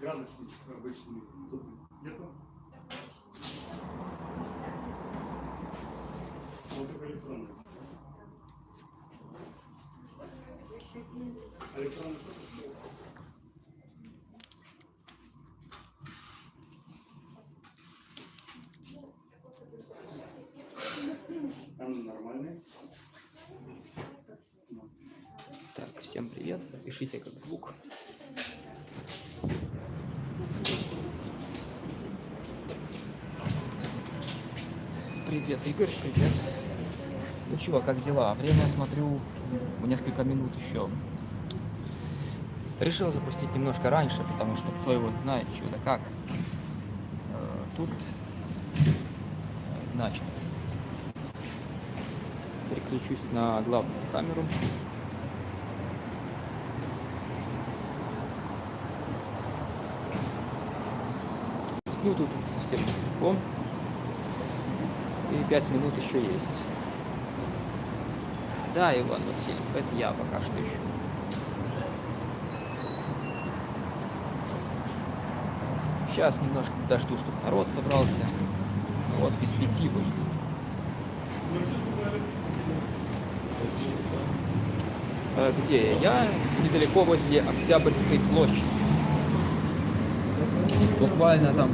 Градусник обычный. Тут нету? Вот только электронный. Электронный? Там нормальный. Так, всем привет. Пишите как звук. Привет, Игорь, привет. Ну чего, как дела? Время, смотрю, несколько минут еще. Решил запустить немножко раньше, потому что кто его знает, что да как. Э, Тут, э, значит, переключусь на главную камеру. Ну, тут совсем недалеко. Пять минут еще есть. Да, Иван Васильев, это я пока что ищу. Сейчас немножко подожду, чтобы народ собрался. Вот, без пяти выйду. Э, Где я? Недалеко возле Октябрьской площади. Буквально там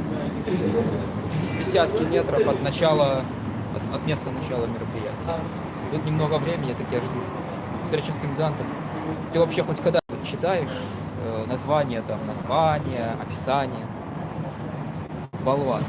десятки метров от начала, от, места начала мероприятия. Тут немного времени, так я жду. Встреча с комендантом. Ты вообще хоть когда-нибудь читаешь э, название, там, название, описание? Болван.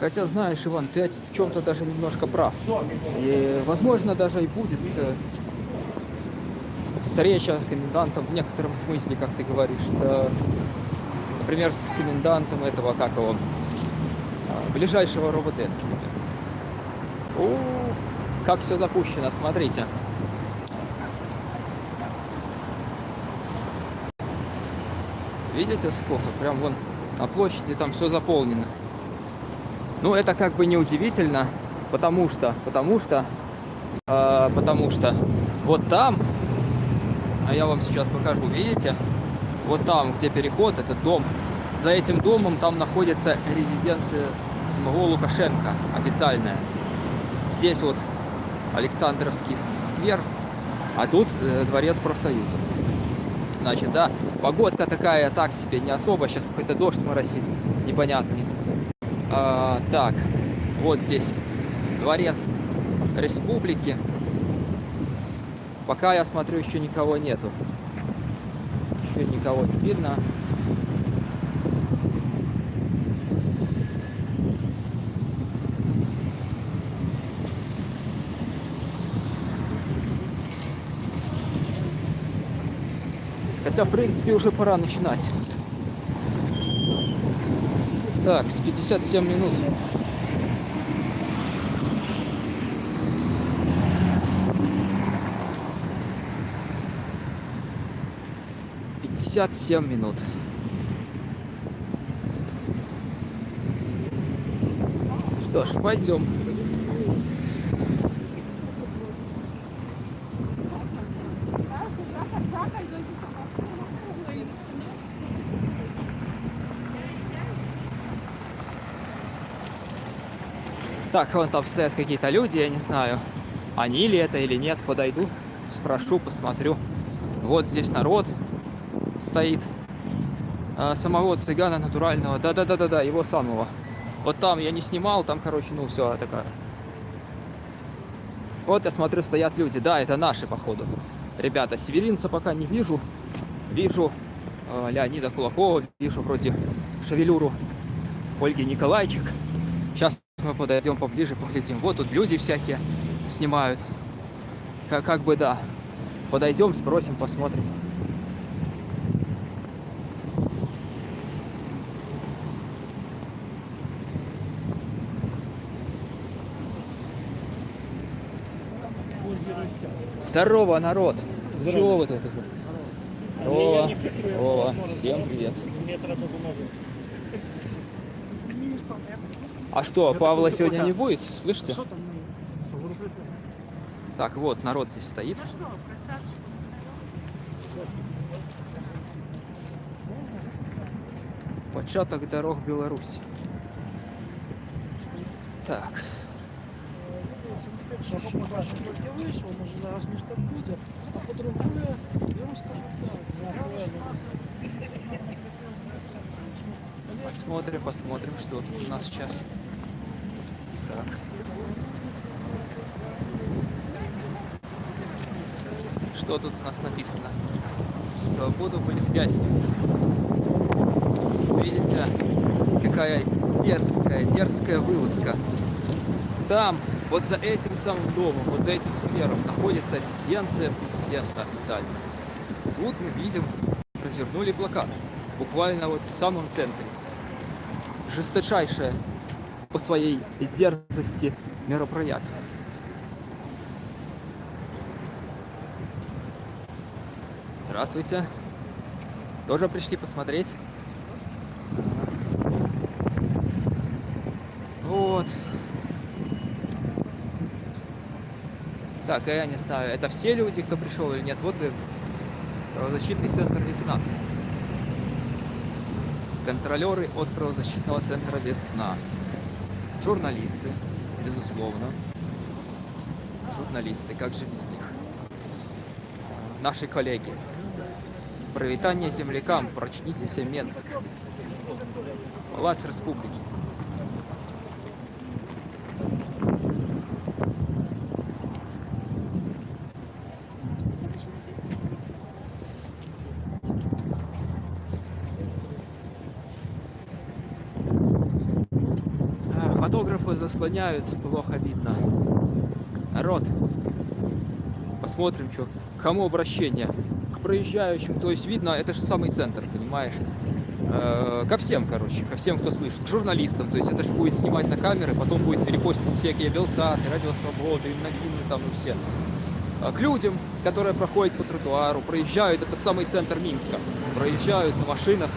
Хотя, знаешь, Иван, ты в чем-то даже немножко прав. И, возможно, даже и будет э, встреча с комендантом в некотором смысле, как ты говоришь, с, например, с комендантом этого, как его, э, ближайшего например. О, как все запущено, смотрите. Видите, сколько? Прям вон на площади там все заполнено. Ну, это как бы не удивительно, потому что, потому что, э, потому что вот там, а я вам сейчас покажу, видите, вот там, где переход, этот дом, за этим домом там находится резиденция самого Лукашенко, официальная. Здесь вот Александровский сквер, а тут э, дворец профсоюзов. Значит, да, погодка такая так себе, не особо, сейчас какой-то дождь моросит, непонятный. А, так, вот здесь дворец республики. Пока я смотрю, еще никого нету. Еще никого не видно. Хотя, в принципе, уже пора начинать. Так, с 57 минут. Пятьдесят семь минут. Что ж, пойдем. Так, вон там стоят какие-то люди, я не знаю, они ли это или нет. Подойду, спрошу, посмотрю. Вот здесь народ стоит. А, самого цыгана натурального. Да-да-да-да-да, его самого. Вот там я не снимал, там, короче, ну все такая. Вот я смотрю, стоят люди. Да, это наши, походу. Ребята, северинца пока не вижу. Вижу э, Леонида Кулакова, вижу вроде шевелюру Ольги Николайчик. Мы подойдем поближе, поглядим. Вот тут люди всякие снимают. Как, как бы да. Подойдем, спросим, посмотрим. Здорово, народ! Чего вы тут? Здорово. Здорово. Всем привет. А что, Павла сегодня не будет? Слышите? Так, вот, народ здесь стоит. Початок дорог Беларусь. Так, Якщо побачимо тільки вийшов, може зараз ніж так буде, а по-друге, я вам скажу так, посмотрим, посмотрим, что тут у нас сейчас. Так. Что тут у нас написано? Свободу политвязням. Видите, какая дерзкая, дерзкая вылазка. Там, вот за этим самым домом, вот за этим сквером находится резиденция президента официально. Тут мы видим, развернули плакат. Буквально вот в самом центре. Жесточайшее по своей дерзости мероприятие. Здравствуйте. Тоже пришли посмотреть? Вот. Так, я не знаю, это все люди, кто пришел или нет? Вот и правозащитный центр «Весна». Контролеры от правозащитного центра «Весна». Журналисты, безусловно. Журналисты, как же без них? Наши коллеги. Провитание землякам, прочнитесь Менск. Палац Республики. А, Фотографы заслоняют, плохо видно. Народ, посмотрим, что. Кому обращение? К проезжающим, то есть видно, это же самый центр, понимаешь? Э, Ко всем, короче, ко всем, кто слышит, к журналистам, то есть это же будет снимать на камеры, потом будет перепостить всякие Белсаты, Радио Свободы, новины там и все. А К людям, которые проходят по тротуару, проезжают, это самый центр Минска, проезжают на машинах,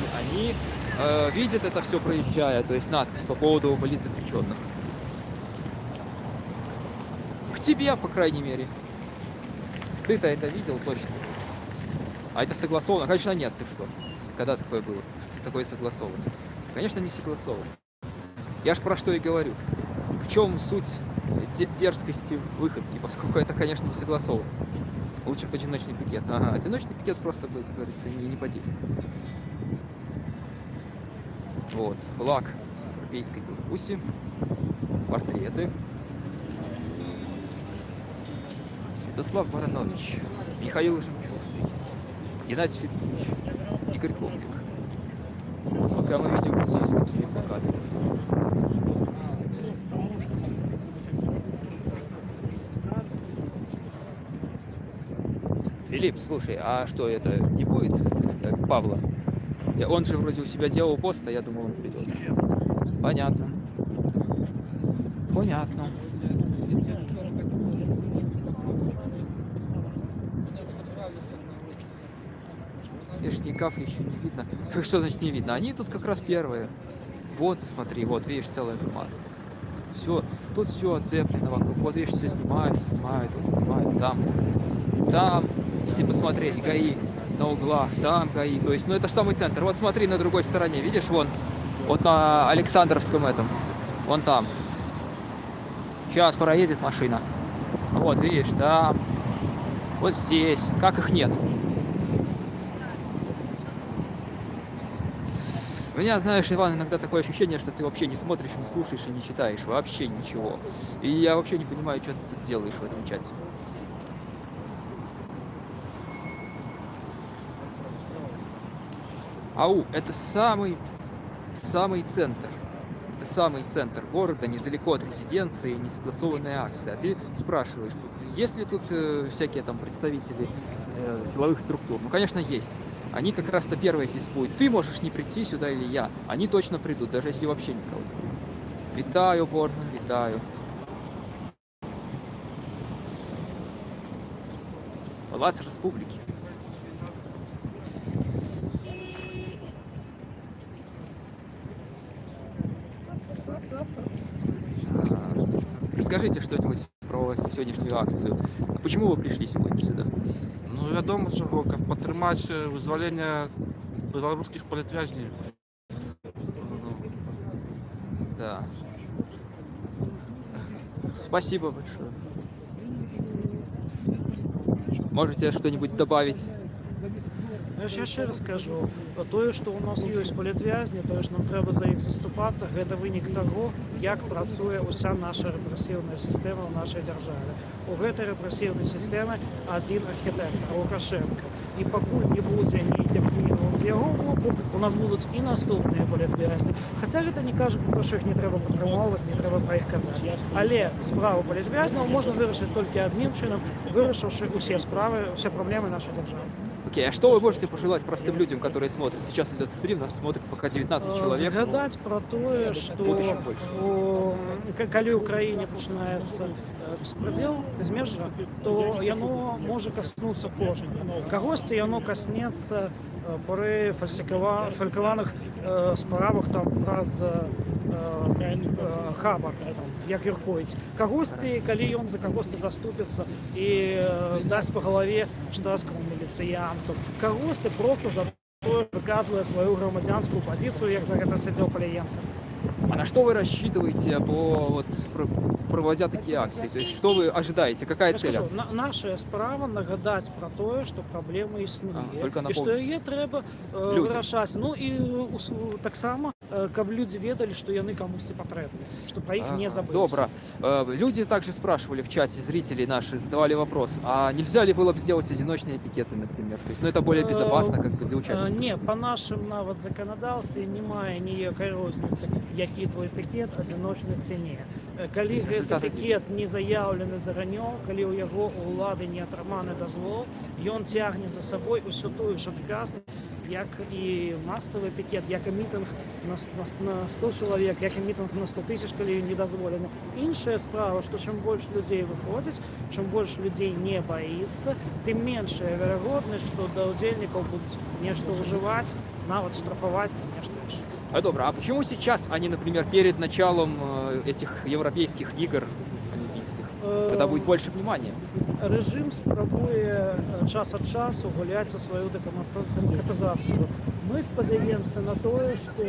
и они э, видят это все проезжая, то есть надпись по поводу политзаключенных. К тебе, по крайней мере. Ты-то это видел точно. А это согласовано? Конечно, нет, ты что? Когда такое было? Такое согласовано? Конечно, не согласовано. Я ж про что и говорю. В чем суть де- дерзкости выходки, поскольку это, конечно, не согласовано. Лучше бы одиночный пикет. Ага, одиночный пикет просто бы, как говорится, не, не подействовал. Вот, флаг Европейской Беларуси, портреты. Святослав Баранович, Михаил Жемчуг, Геннадий Федорович, Игорь Ковлик. Пока мы видим с такими плакатами. Филипп, слушай, а что это не будет э, Павла? Он же вроде у себя делал пост, а я думал, он придет. Понятно. Понятно. Вишников еще не видно. Что- значит не видно? Они тут как раз первые. Вот, смотри, вот, видишь, целая команда. Все, тут все оцеплено вокруг. Вот, видишь, все снимают, снимают, снимают. Там, там, если посмотреть, ГАИ на углах, там ГАИ. То есть, ну это же самый центр. Вот смотри на другой стороне, видишь, вон, вот на Александровском этом, вон там. Сейчас проедет машина. Вот, видишь, там. Вот здесь. Как их нет? У меня, знаешь, Иван, иногда такое ощущение, что ты вообще не смотришь, не слушаешь и не читаешь. Вообще ничего. И я вообще не понимаю, что ты тут делаешь в этом чате. Ау, это самый, самый центр. это самый центр города, недалеко от резиденции, несогласованная акция. А ты спрашиваешь, есть ли тут э, всякие там представители э, силовых структур? Ну, конечно, есть. Они как раз-то первые здесь будут. Ты можешь не прийти сюда или я. Они точно придут, даже если вообще никого. Витаю, Борна, витаю. Палац Республики. А, Расскажите что-нибудь про сегодняшнюю акцию. Почему вы пришли сегодня сюда? Ну, вядома чаго, каб падтрымаць э, вызвалення беларускіх палітвязней. Ну, Да. Спасибо большое. Можете что-нибудь добавить? Я ж яшчэ раз кажу тое што ў нас ёсць палітвязні тое ж нам трэба за іх заступацца гэта вынік таго як працуе ўся наша рэпрэсіўная сістэма ў нашай дзяржаве у гэтай рэпрэсіўнай сістэмы адзін архітэктар лукашенко і пакуль не будзе нейкіх зменаў з яго боку у нас будуць і наступныя палітвязні хаця гэта не кажу про што іх не трэба падтрымоўваць не трэба пра іх казаць але справу палітвязняў можна вырашыць толькі адным чынам вырашыўшы усе справы усе праблемы нашай дзяржавы Окей, а что вы можете пожелать простым людям, которые смотрят? Сейчас идет стрим, нас смотрит пока 19 человек. ну, Згадаць пра тое, што Будзе ще больше. у- к- калі ў краіне пачынаецца э, беспрадзел безмежжа, то яно можа каснуцца кожнага. Кагосьці яно каснецца э, пры фальсікава- фалькаваных э, справах там праз э, э, хабар там, як юркоіць кагосьці калі ён за кагосьці заступіцца і э, дасць па галаве штатскаму міліцыянту кагосьці просто за тое выказвае сваю грамадзянскую пазіцыю як за гэта сядзеў паліенко А на что вы рассчитываете по вот про- проводя такие акции? То есть что вы ожидаете? Какая Я цель? скажу, акции? на, наша справа нагадаць пра тое што праблема існуе А, только і што напомніць. яе трэба э, Людзям. вырашаць ну і у су- таксама э, каб людзі ведалі што яны камусьці патрэбны што пра іх не Ага, забыліся Добро. Э, Люди также спрашивали в чате, зрители наши задавали вопрос, а нельзя ли было бы сделать одиночные пикеты, например? То есть, ну это более Э, безопасно, как бы для Э, участников. Не, па нашым нават заканадаўстве не мае ніякай розніцы, які твой пікет адзіночны ці не. Э, Калі Тобто гэты результат адзін. пікет не заяўлены заранёў, калі ў яго у ўлады не атрыманы дазвол, ён цягне за сабой усю тую ж адказнасць, як і масавы пікет, як і мітынг на, с- на, с- на 100 чалавек, як і мітынг на 100 тысяч, калі не дазволены. Іншая справа, што чым больш людзей выходзіць, чым больш людзей не баіцца, тым меншая верагоднасць, што да ўдзельнікаў будуць нешта ўжываць, нават штрафаваць ці нешта яшчэ. А добро, а почему сейчас, а не, например, перед началом э, этих европейских игр олимпийских? Тогда будет больше внимания. Рэжым спрабуе э, час ад часу гуляць за сваю дэкамата- дэмакратызацыю. Мы спадзяемся на тое, што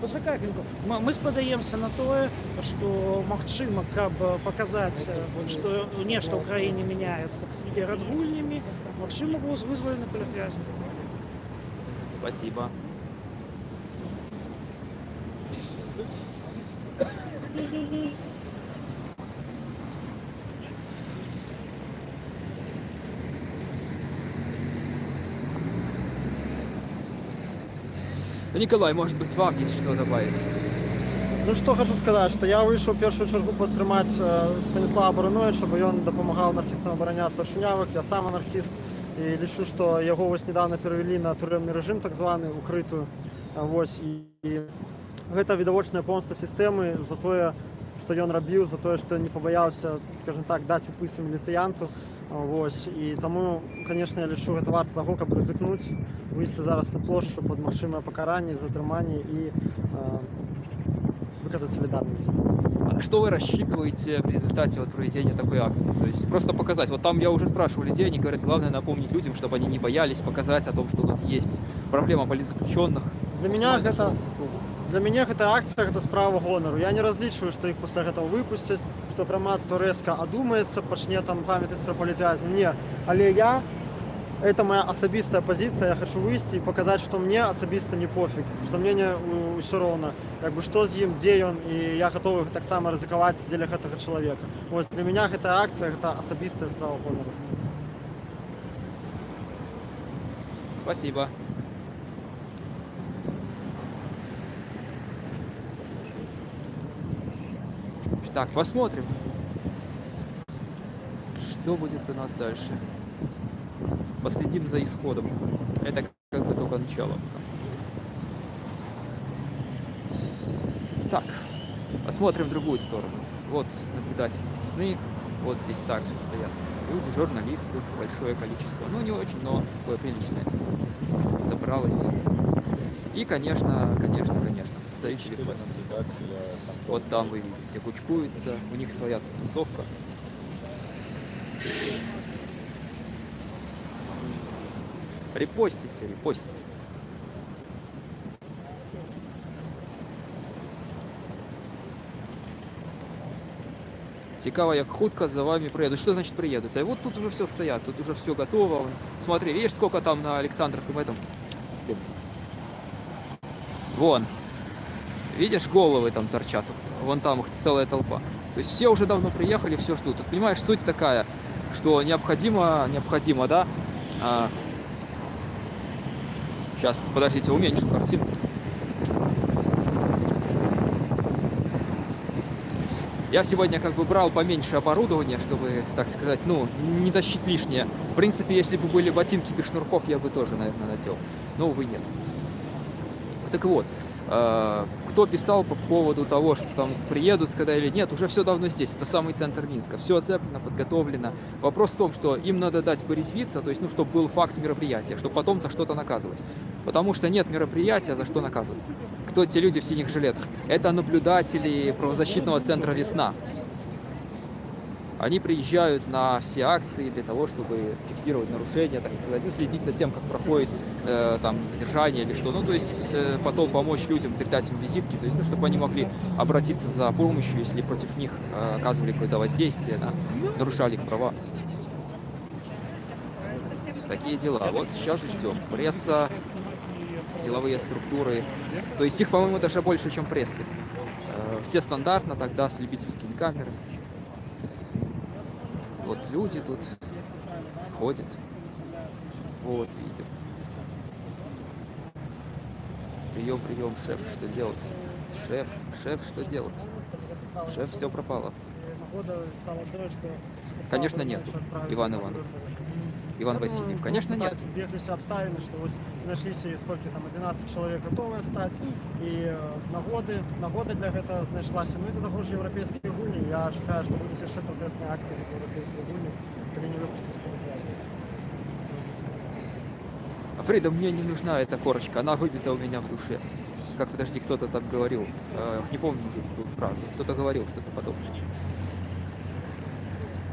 Пачакай хвілінку. Мы- мы спадзяемся на тое, што магчыма, каб э, паказаць, э, што нешта ў краіне мяняецца перад гульнямі, магчыма, быў вызвалены палітвязні. Спасибо. Ну, Николай, может быть, вам есть что добавить? Ну што хочу сказаць, што я выйшаў у першую чаргу падтрымаць э, Станіслава Барановича, бо ён дапамагаў анархістам абараняцца ад шунявых, я сам анархіст і лічу, што яго вось недавно перавялі на турэмны рэжым так званы укрытую А, вось і, і гэта відавочная помста сістэмы за тое, што ён рабіў за тое, што не пабаяўся скажем так даць упысу міліцыянту А, вось і таму конечно я лічу гэта варта таго, каб рызыкнуць выйсці зараз на плошчу пад магчымае пакаранне затрыманне і э, выказаць солідарнасць. А Что вы рассчитываете в результате вот проведения такой акции? То есть просто показать. Вот там я уже спрашивал людей, они говорят, главное напомнить людям, чтобы они не боялись показать о том, что у нас есть проблема политзаключенных. Для меня Максимально, гэта что- для мяне гэта акцыя гэта справа гонару. Я не разлічваю, што іх пасля гэтага выпусцяць, што грамадства рэзка адумаецца, пачне там памятаць пра палітвязню. Не, але я это моя асабістая пазіцыя, я хочу выйсці і паказаць, што мне асабіста не пофіг, што мне не ўсё роўна, як бы што з ім, дзе ён і я гатовы таксама рызыкаваць дзеля гэтага чалавека. Вось для меня гэта акцыя гэта асабістая справа гонару. Спасибо. Так, посмотрим, что будет у нас дальше. Последим за исходом. Это как бы только начало. Так, посмотрим другую сторону. Вот наблюдатели сны, вот здесь также стоят люди, журналисты, большое количество. Ну, не очень, но такое приличное собралось. И, конечно, конечно, конечно, представители власти. Вот там вы видите, кучкуются, у них своя тусовка. Репостите, репостите. Цікаво, як хутко за вами приедут. Что значит приедут? А вот тут уже все стоят, тут уже все готово. Смотри, видишь, сколько там на Александровском этом? Вон. Видишь, головы там торчат. Вон там их целая толпа. То есть все уже давно приехали, все ждут. Тут, понимаешь, суть такая, что необходимо, необходимо, да? А, сейчас, подождите, уменьшу картинку. Я сегодня как бы брал поменьше оборудования, чтобы, так сказать, ну, не тащить лишнее. В принципе, если бы были ботинки без шнурков, я бы тоже, наверное, надел. Но, увы, нет. Так вот, э, кто писал по поводу того, что там приедут когда или нет, уже все давно здесь. Это самый центр Минска. Все оцеплено, подготовлено. Вопрос в том, что им надо дать порезвиться, то есть, ну, чтобы был факт мероприятия, чтобы потом за что-то наказывать. Потому что нет мероприятия, за что наказывать. Кто те люди в синих жилетах? Это наблюдатели правозащитного центра «Весна». Они приезжают на все акции для того, чтобы фиксировать нарушения, так сказать, ну, следить за тем, как проходит э, там задержание или что. Ну, то есть э, потом помочь людям, передать им визитки, то есть, ну, чтобы они могли обратиться за помощью, если против них э, оказывали какое-то воздействие, да, нарушали их права. Такие дела. Вот сейчас ждем. Пресса, силовые структуры. То есть их, по-моему, даже больше, чем прессы. Э, Все стандартно тогда с любительскими камерами. Люди тут ходят. Вот, видим. Прием, прием, шеф, что делать? Шеф, шеф, что делать? Шеф, все пропало. Конечно, нету, Иван Иванов. Иван Васильев. Конечно, нет. Збеглися обставини, що ось знайшлися скільки там 11 чоловік готові стати, і е, нагоди, нагода для гэтага знайшлася. Ну і до того ж європейські гульні. Я чекаю, що будуть ще протестні акції від європейських гульні, коли не випустять з політв'язні. Фрида, мне не нужна эта корочка, она выбита у меня в душе. Как, подожди, кто-то там говорил, э, не помню уже эту фразу, кто-то говорил что-то подобное.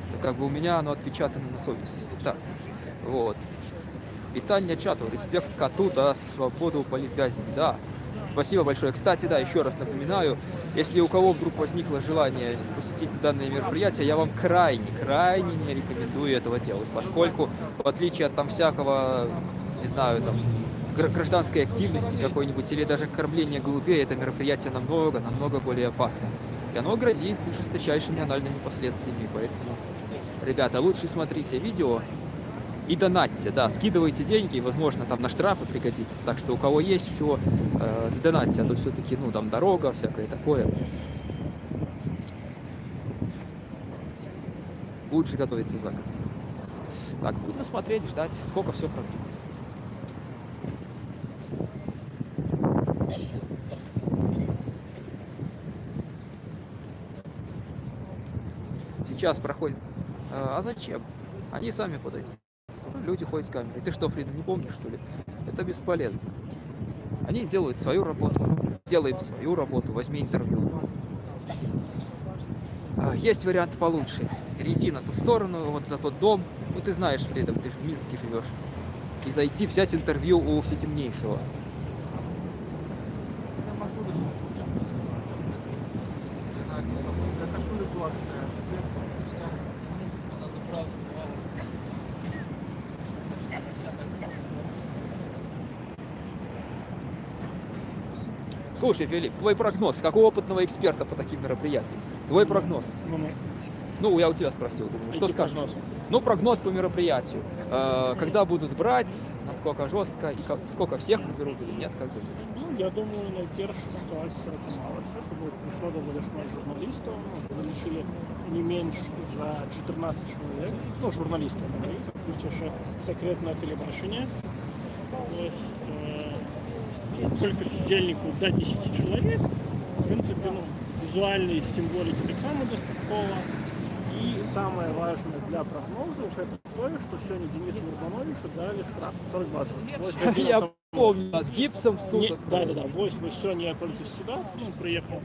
Это как бы у меня оно отпечатано на совести. Так, вот. Витание чату, респект коту, да, свободу политвязни, да. Спасибо большое. Кстати, да, еще раз напоминаю, если у кого вдруг возникло желание посетить данное мероприятие, я вам крайне, крайне не рекомендую этого делать, поскольку, в отличие от там всякого, не знаю, там, гра- гражданской активности какой-нибудь или даже кормления голубей, это мероприятие намного, намного более опасно. И оно грозит жесточайшими анальными последствиями, поэтому, ребята, лучше смотрите видео, и донатьте, да, скидывайте деньги, возможно, там на штрафы пригодится. Так что у кого есть что, э, задонатьте, а то все-таки, ну, там дорога, всякое такое. Лучше готовиться за год. Так, будем смотреть, ждать, сколько все продлится. Сейчас проходит. А а зачем? Они сами подойдут. Люди ходят с камерой. Ты что, Фрида, не помнишь, что ли? Это бесполезно. Они делают свою работу. Делаем свою работу. Возьми интервью. А, Есть вариант получше. Перейти на ту сторону, вот за тот дом. Ну, ты знаешь, Фрида, ты же в Минске живешь. И зайти взять интервью у всетемнейшего. Я могу решить. Я на Я кошулю была такая. Она забрала, сказала. Слушай, Филипп, твой прогноз, как у опытного эксперта по таким мероприятиям, твой прогноз. Ну, ну. Ну, я у тебя спросил, думаю, что Який скажешь? прогноз? Ну, прогноз по мероприятию. Э, Когда будут брать, насколько жестко и как- сколько всех заберут или нет, как думаешь? Ну, я думаю, найперша ситуація трималася, тому прийшло доволі шмат журналістів, ну, вирішили не менш за 14 чоловік, ну, журналістів, говорить, плюс ще секретне телебачення. Ось, е, кілька судельників до 10 чоловік. В принципі, ну, візуальної символіки так само достатково. І саме важне для прогнозу це те, що сьогодні Денису Урбановичу дали штраф 40 базових. Ось в Я 11 помню, с гипсом в не, суд. да, да, да. Ось ви сьогодні я тільки сюди ну, приїхав.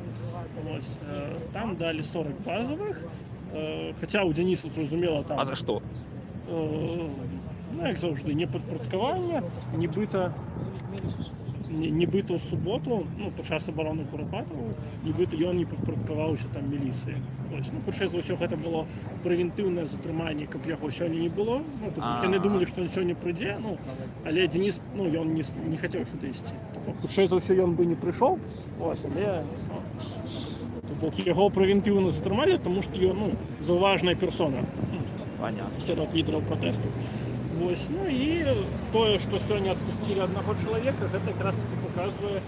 Ось, е, там дали 40 базових. Е, хоча у Дениса зрозуміло там. А за что? е, ну, як завжди, не підпорядкування, нібито, ні- нібито в суботу, ну, під час оборони Куропатову, нібито він не підпорядкувався там міліції. Ось, ну, перше за всього, це було превентивне затримання, як його сьогодні не було. Ну, тобто, А. я не думали, що він сьогодні прийде, ну, але Денис, ну, він не, не хотів сюди йти. Тобто, перше за все, він би не прийшов, ось, але ну, тобто, його превентивно затримали, тому що він, ну, зауважна персона. Ну, Понятно. серед лідерів протесту. Ось. Ну і те, що сьогодні відпустили одного чоловіка, це якраз таки показує,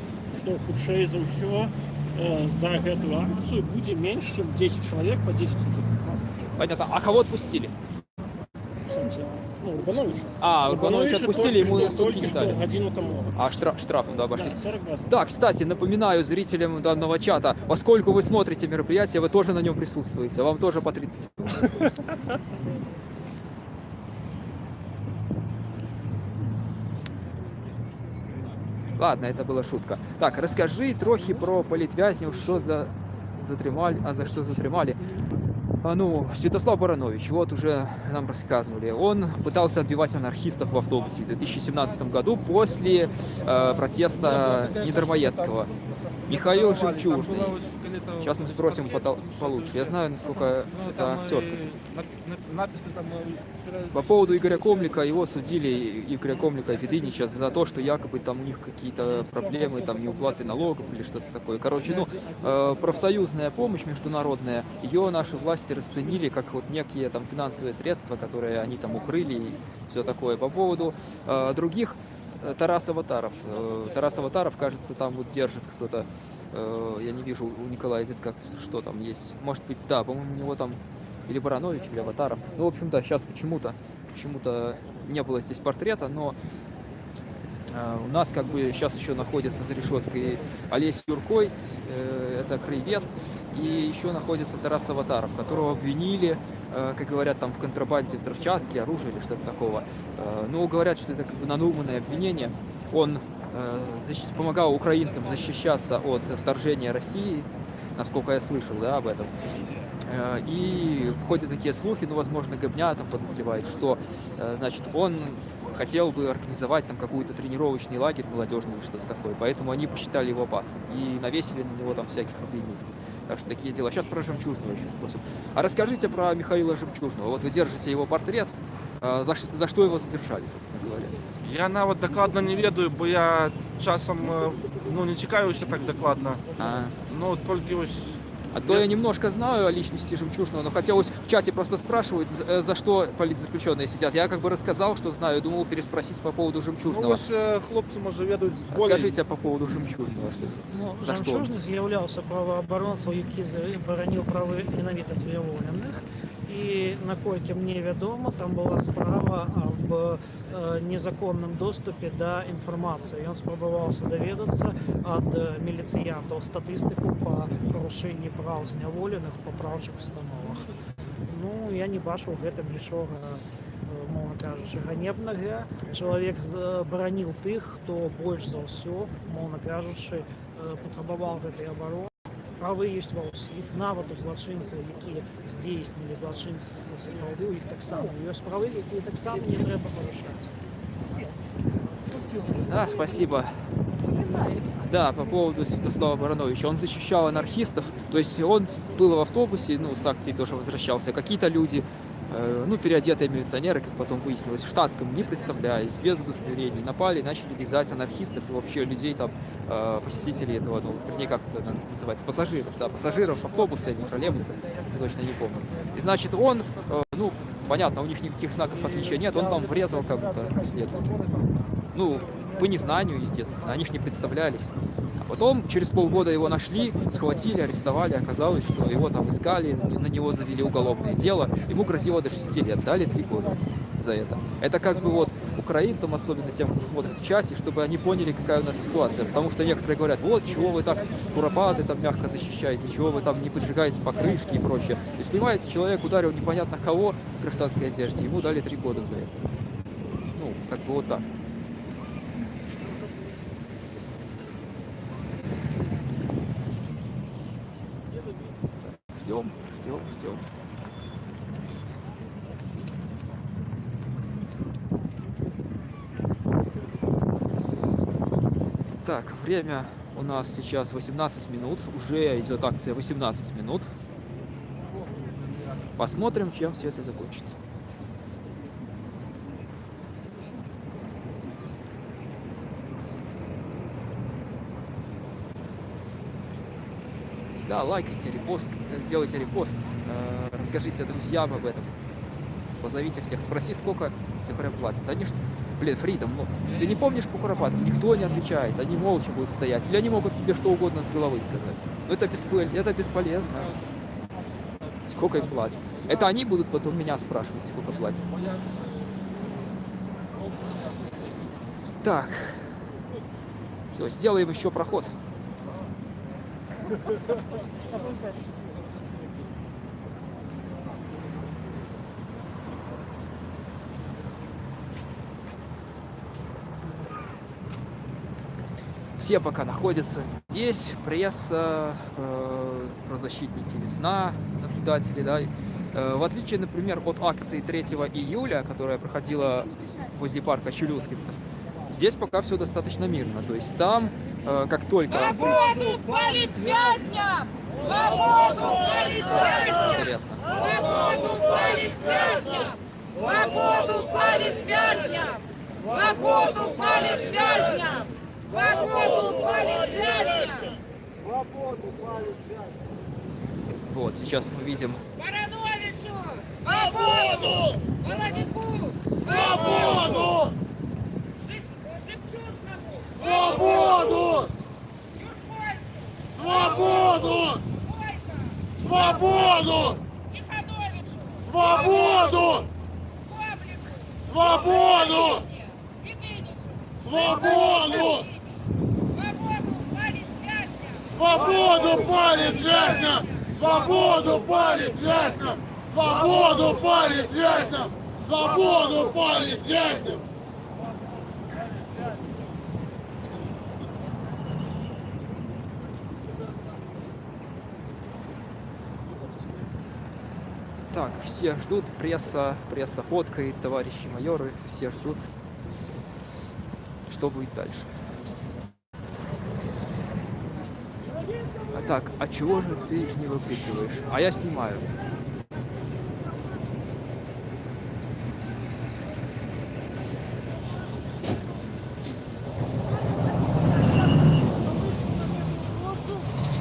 що худший за все е, за эту акцію буде менше, ніж 10 чоловік по 10 суток. Понятно. А кого отпустили? В сенсі, ну, Урбановича. А, Урбановича отпустили, ему тільки сутки що, не тільки дали. що годину тому. А штраф, штрафом, да, Да, обошлись. 40 базов. Да, кстати, напоминаю зрителям данного чата, поскольку вы смотрите мероприятие, вы тоже на нем присутствуете, вам тоже по 30. Ладно, это была шутка. Так, расскажи трохи про політв'язнів, що за затримали, а за что затримали. А, ну, Святослав Баранович, вот уже нам рассказывали, он пытался отбивать анархистов в автобусе в 2017 году после э, протеста Недормоедского. Михаил Жемчужный. Сейчас мы спросим потол- получше. Я знаю, насколько это актер. Написи там е, По поводу Игоря Комлика, его судили, Игоря Комлика и Федынича, за то, что якобы там у них какие-то проблемы, там неуплаты налогов или что-то такое. Короче, ну, э, профсоюзная помощь международная, ее наши власти расценили как вот некие там финансовые средства, которые они там укрыли и все такое. По поводу э, других, э, Тарас Аватаров. Э, Тарас Аватаров, кажется, там вот держит кто-то, э, я не вижу у Николая Зитка, что там есть. Может быть, да, по-моему, у него там или Баранович, или Аватаров. Ну, в общем, да, сейчас почему-то почему-то не было здесь портрета, но э, у нас как бы сейчас еще находится за решеткой Олесь Юркой, э, это краевед, и еще находится Тарас Аватаров, которого обвинили, э, как говорят, там в контрабанде взрывчатки, оружия или что-то такого. Э, ну, говорят, что это как бы надуманное обвинение. Он э, помогал украинцам защищаться от вторжения России, насколько я слышал, да, об этом. Э, И ходят такие слухи, ну, возможно, Гобня там подозревает, что, э, значит, он хотел бы организовать там какой-то тренировочный лагерь молодежный или что-то такое, поэтому они посчитали его опасным и навесили на него там всяких обвинений. Так что такие дела. Сейчас про Жемчужного еще спросим. А расскажите про Михаила Жемчужного. Вот вы держите его портрет. Э, За, ш- за что его задержали, собственно говоря? Я навіть докладно не ведаю, бо я часом е, ну, не цікавився так докладно. А, Ну, тільки ось а то я немножко знаю о личности Жемчужного, но хотелось в чате просто спрашивать, за, э, за что политзаключенные сидят. Я как бы рассказал, что знаю, думал переспросить по поводу ну, Жемчужного. ось е, хлопці може ведуть А Скажите по поводу Жемчужного. Что... Ну, За що? Жемчужний з'являвся правооборонцем, який боронив прави менавіта своєволених. І наколькі мне вядома, там была справа об э, незаконным доступе да інфармацыі. Ён спрабаваўся даведацца ад э, міліцыянтаў статыстыку па парушэнні праў зняволеных па праўчых установах. Ну я не бачу ў гэтым нічога э, мовна кажучы ганебнага чалавек з- бараніў тых хто больш за ўсё моўна кажучы э, патрабаваў гэтай абароны правы ёсць ва ўсіх нават у злачынцаў якія здзейснілі злачынства сапраўды у іх таксама ёсць правы якія таксама не трэба парушаць Да, спасибо. Да, по поводу Святослава Барановича. Он защищал анархистов, то есть он был в автобусе, ну, с акцией тоже возвращался. Какие-то люди э, ну, переодетые милиционеры, как потом выяснилось, в штатском, не представляясь, без удостоверений, напали, начали вязать анархистов и вообще людей там, э, посетителей этого, ну, вернее, как это называется, пассажиров, да, пассажиров автобуса или троллейбуса, я точно не помню. И, значит, он, э, ну, понятно, у них никаких знаков отличия нет, он там врезал как будто след. Ну, по незнанию, естественно, они ж не представлялись. Потом, через полгода его нашли, схватили, арестовали, оказалось, что его там искали, на него завели уголовное дело, ему грозило до 6 лет, дали 3 года за это. Это как бы вот украинцам, особенно тем, кто смотрит в часе, чтобы они поняли, какая у нас ситуация. Потому что некоторые говорят, вот, чего вы так куропаты там мягко защищаете, чего вы там не поджигаете покрышки и прочее. То есть, понимаете, человек ударил непонятно кого в гражданской одежде, ему дали 3 года за это. Ну, как бы вот так. Ждем, ждем, ждем. Так, время у нас сейчас 18 минут. Уже идет акция 18 минут. Посмотрим, чем все это закончится. Да, лайкайте, репост, э, делайте репост, э, расскажите друзьям об этом, позовите всех, спроси, сколько тебе прям платят. Они блин, Фридом, ну, ты не помнишь по Куропатову? Никто не отвечает, они молча будут стоять, или они могут тебе что угодно с головы сказать. Но это, беспол- это бесполезно. Сколько им платят? Это они будут потом меня спрашивать, сколько платят. Так. Все, сделаем еще проход. Все пока находятся здесь, пресса, э, правозащитники весна, наблюдатели, да. Э, в отличие, например, от акции 3 июля, которая проходила возле парка Чулюскинцев, здесь пока все достаточно мирно. То есть там, э, как только... Свободу политвязням! Свободу политвязням! Интересно. Свободу политвязням! Свободу политвязням! Свободу политвязням! Свободу политвязням! Вот, сейчас мы видим Барановичу! Свободу! Воловику! Свободу! Жемчужному! Свободу! Свободу! Свободу! Тихановичу! Свободу! Павлику! Свободу! Единичу! Свободу! Свободу политвязням! Свободу палит вязням! Свободу палит вязням! Свободу палит вязням! Так, все ждут, пресса, пресса фоткает, товарищи майоры, все ждут, что будет дальше. так, а чего же ты не выкрикиваешь? А я снимаю.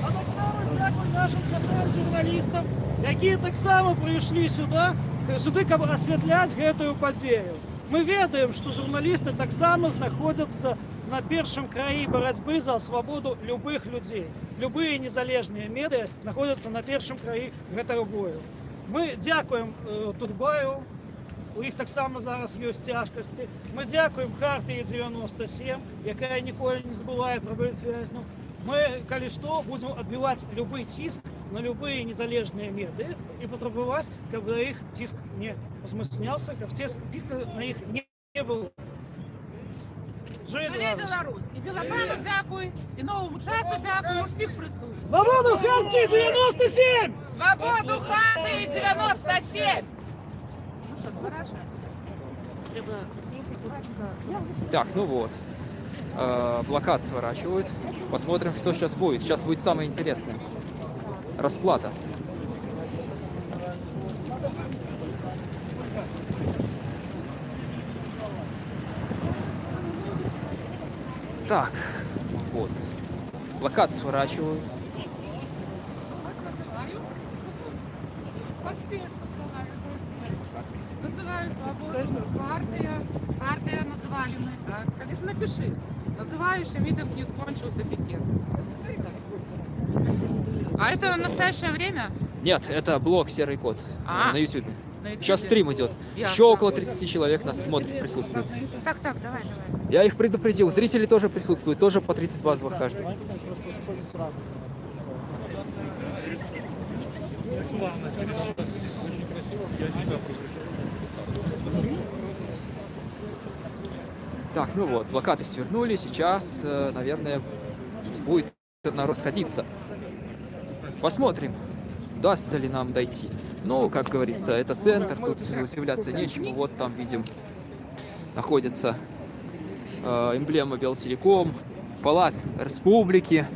А так само дякую нашим сябрам журналістам, які так само прийшли сюди, сюди, каб асвятляць гэтую падзею. Мы ведаем, што журналісты таксама знаходзяцца на першым краі барацьбы за свабоду любых людзей. Любыя незалежныя медыа знаходзяцца на першым краі гэтага бою. Мы дзякуем э, Турбаю, у іх таксама зараз ёсць цяжкасці. Мы дзякуем хартыі 97, якая ніколі не забывае пра вязняў. Мы, калі што, будзем адбіваць любы ціск на любыя незалежныя меды і патрабаваць, каб на іх ціск не узмацняўся, каб ціск ціска на іх не, не было. Жыве Жыве Беларусь! Беларусь! І Белабану дзякуй, і новому часу дзякуй, усіх присутніх. Свободу Харті 97! Свободу хаты 97! Так, ну вот. Э, Блокад сворачивают. Посмотрим, что сейчас будет. Сейчас будет самое интересное. Расплата. Так, вот. Плакат сворачивают. Называю свободу. Партия. Партия называли мы. Так, конечно, напиши. Называющий митинг не скончился пикет. А это настоящее время? Нет, это блог «Серый кот» А. на YouTube. Сейчас стрим идет. Ясно. Еще около 30 человек нас смотрит, присутствует. Так, так, давай, давай. Я их предупредил. Зрители тоже присутствуют, тоже по 30 базовых каждый. Так, ну вот, плакаты свернули, сейчас, э, наверное, будет народ сходиться. Посмотрим, удастся ли нам дойти. Ну, как говорится, это центр, тут удивляться нечему. Вот там видим, находится э, эмблема Белтелеком, Палац Республики.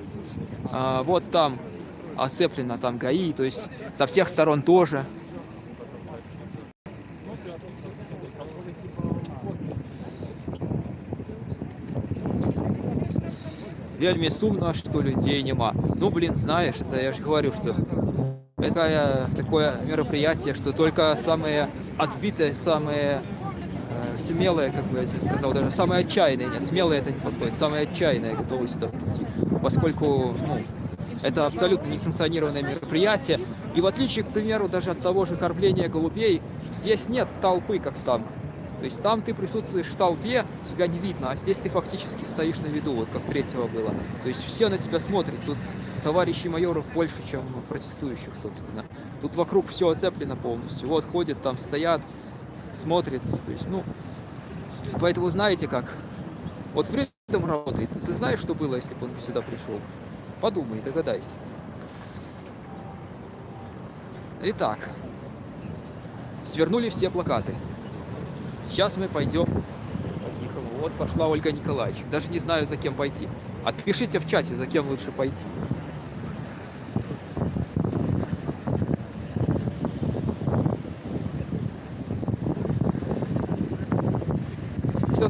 А, вот там оцеплено там ГАИ, то есть со всех сторон тоже. вельмі сумно, что людей нема. Ну, блин, знаешь, это я же говорю, что такая, такое мероприятие, что только самые отбитые, самые э, смелые, как бы я тебе сказал, даже самые отчаянные, не, смелые это не подходит, самые отчаянные готовы сюда прийти, поскольку, ну, это абсолютно несанкционированное мероприятие. И в отличие, к примеру, даже от того же кормления голубей, здесь нет толпы, как там. То есть там ты присутствуешь в толпе, тебя не видно, а здесь ты фактически стоишь на виду, вот как третьего было. То есть все на тебя смотрят. Тут товарищей майоров больше, чем протестующих, собственно. Тут вокруг все оцеплено полностью. Вот ходят, там стоят, смотрят. То есть, ну, поэтому знаете как? Вот Фридом работает. Ты знаешь, что было, если бы он сюда пришел? Подумай, догадайся. Итак, свернули все плакаты. Сейчас мы пойдем по-тихому. Вот пошла Ольга Николаевич. Даже не знаю, за кем пойти. Отпишите в чате, за кем лучше пойти.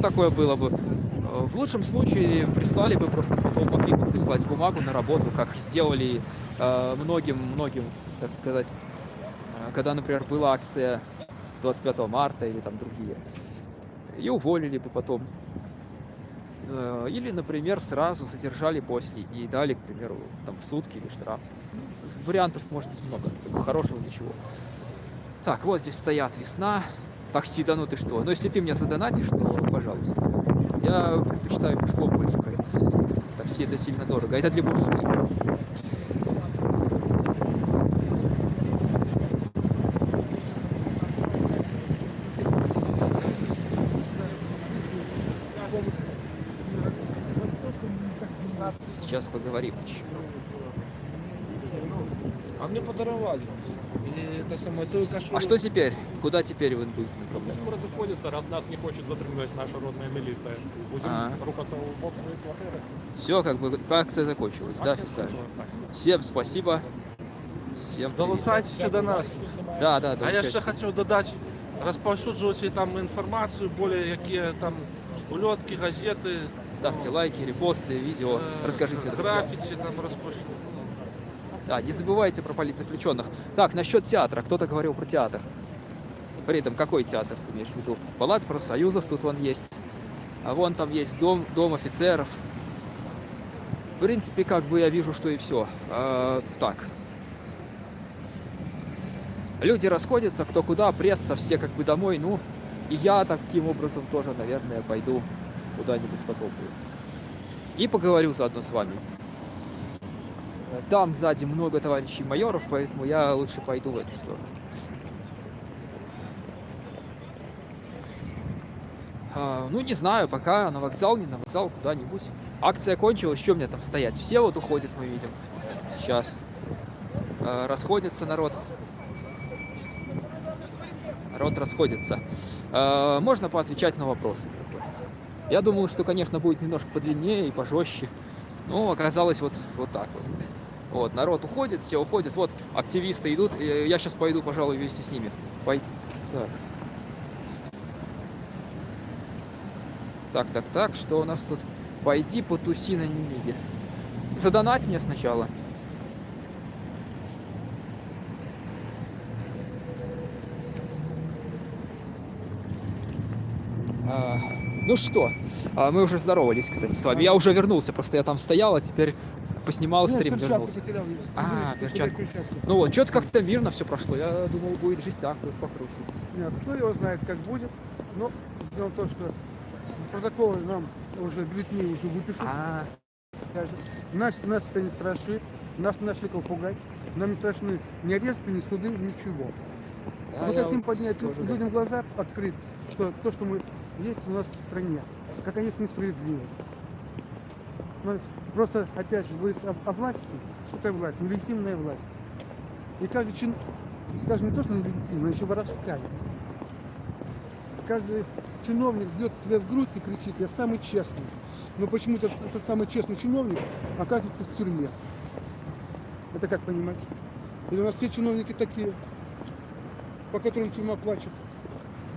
Такое было бы? Э, В лучшем случае прислали бы, просто потом могли бы прислать бумагу на работу, как сделали э, многим-многим, так сказать, э, когда, например, была акция 25 марта или там другие. И уволили бы потом. Э, Или, например, сразу задержали после и дали, к примеру, там сутки или штраф. Вариантов может быть много, хорошего для чего. Так, вот здесь стоят весна. Такси, да ну ты что? Но если ты мне задонатишь, то пожалуйста. Я предпочитаю пешком больше ходить. Такси это сильно дорого. Это для буржуев. Сейчас поговорим еще. А мне подаровали. Или это самое, то кашу. А что теперь? Куда теперь в индус направляться? Будем розыходиться, раз нас не хочет затримувати наша родная милиция. Будем Ага. рухаться в бок своей квартиры. Все, как бы акция закончилась, да, Акция официально? закончилась, так. Всем спасибо. Всем привет. Долучайтеся до нас. Да, да, А я долучайтесь. ще хочу додати, розповсюджувати там інформацію, більш які там ульотки, газети, Ставьте лайки, репосты, видео, е, расскажите. друзьям. графіці там розповсюджувати. Да, не забывайте про политзаключенных. Так, насчет театра. Кто-то говорил про театр. При этом какой театр ты имеешь в виду? Палац профсоюзов тут вон есть. А вон там есть дом, дом офицеров. В принципе, как бы я вижу, что и все. так. Люди расходятся, кто куда, пресса, все как бы домой. Ну, и я таким образом тоже, наверное, пойду куда-нибудь потопаю. И поговорю заодно с вами. Там сзади много товарищей майоров, поэтому я лучше пойду в эту сторону. Ну, не знаю, пока на вокзал, не на вокзал, куда-нибудь. Акция кончилась, что мне там стоять? Все вот уходят, мы видим. Сейчас. А, расходится народ. Народ расходится. А, можно поотвечать на вопросы. Я думал, что, конечно, будет немножко подлиннее и пожестче. Но оказалось вот, вот так вот. Вот, народ уходит, все уходят. Вот, активисты идут. Я сейчас пойду, пожалуй, вместе с ними. Пой... Так. Так, так, так, что у нас тут? Пойди потуси на Немиге. Задонать мне сначала. А, ну что, а, мы уже здоровались, кстати, с вами. Я уже вернулся, просто я там стоял, а теперь поснимал стрим, вернулся. А, перчатку. Ну вот, что-то как-то мирно все прошло. Я думал, будет жестяк тут покруче. Нет, кто его знает, как будет. Но дело в том, что протоколы нам уже бюллетни уже выпишут. А, скажут. Нас, нас это не страшит. Нас не нашли кого пугать. Нам не страшны ни аресты, ни суды, ничего. да, Мы хотим поднять тоже, да. людям глаза, открыть, что то, что мы есть у нас в стране, какая есть несправедливость. Просто, опять же, говорится о, о власти. Что такое власть? Нелегитимная власть. И каждый чин, скажем, не то, что нелегитимная, но еще воровская. Каждый чиновник бьет себя в грудь и кричит, я самый честный. Но почему-то этот, самый честный чиновник оказывается в тюрьме. Это как понимать? Или у нас все чиновники такие, по которым тюрьма плачет?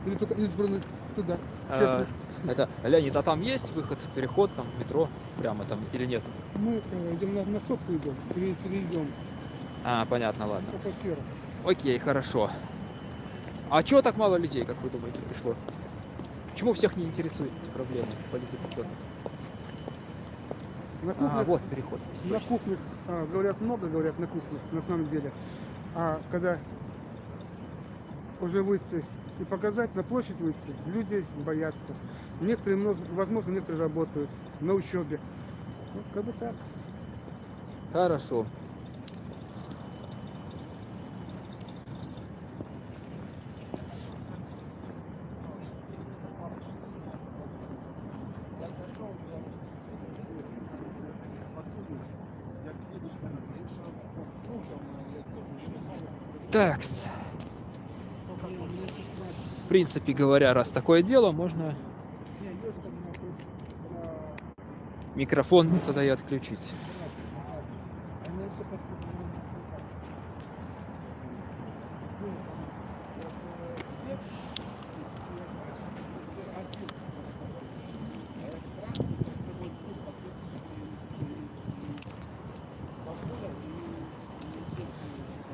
Или только избранных туда, А, честных? Это, Леонид, а там есть выход в переход, там, в метро, прямо там, или нет? Мы э, идем на, на сопку идем, пере- перейдем А, понятно, ладно. Окей, хорошо. А чего так мало людей, как вы думаете, пришло? Почему всех не интересуют эти проблемы политзаключенных? На А, кухнях, вот переход. на кухнях а, говорят много, говорят на кухнях, на самом деле. А когда уже выйти и показать, на площадь выйти, люди боятся. Некоторые, возможно, некоторые работают на учебе. Ну, как бы так. Хорошо. Такс. В принципе говоря, раз такое дело, можно микрофон тогда и отключить.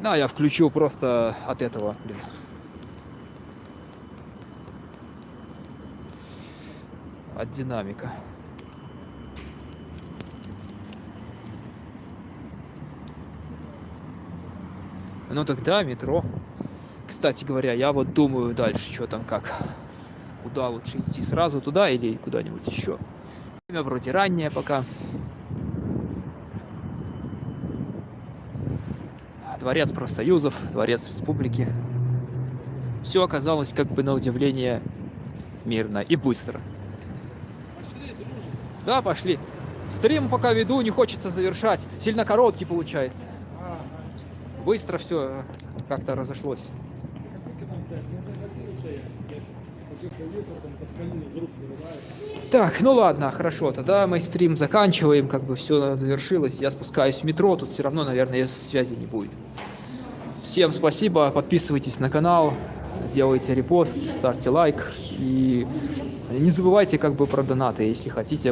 Да, я включу просто от этого, блин. От динамика. Ну тогда метро. Кстати говоря, я вот думаю дальше, что там как. Куда лучше идти, сразу туда или куда-нибудь еще. Время вроде раннее пока. Дворец профсоюзов, дворец республики. Все оказалось как бы на удивление мирно и быстро. Да, пошли. Стрим пока веду, не хочется завершать. Сильно короткий получается. Быстро все как-то разошлось. Так, ну ладно, хорошо, тогда мы стрим заканчиваем, как бы все завершилось. Я спускаюсь в метро, тут все равно, наверное, связи не будет. Всем спасибо, подписывайтесь на канал, делайте репост, ставьте лайк и не забывайте как бы про донаты, если хотите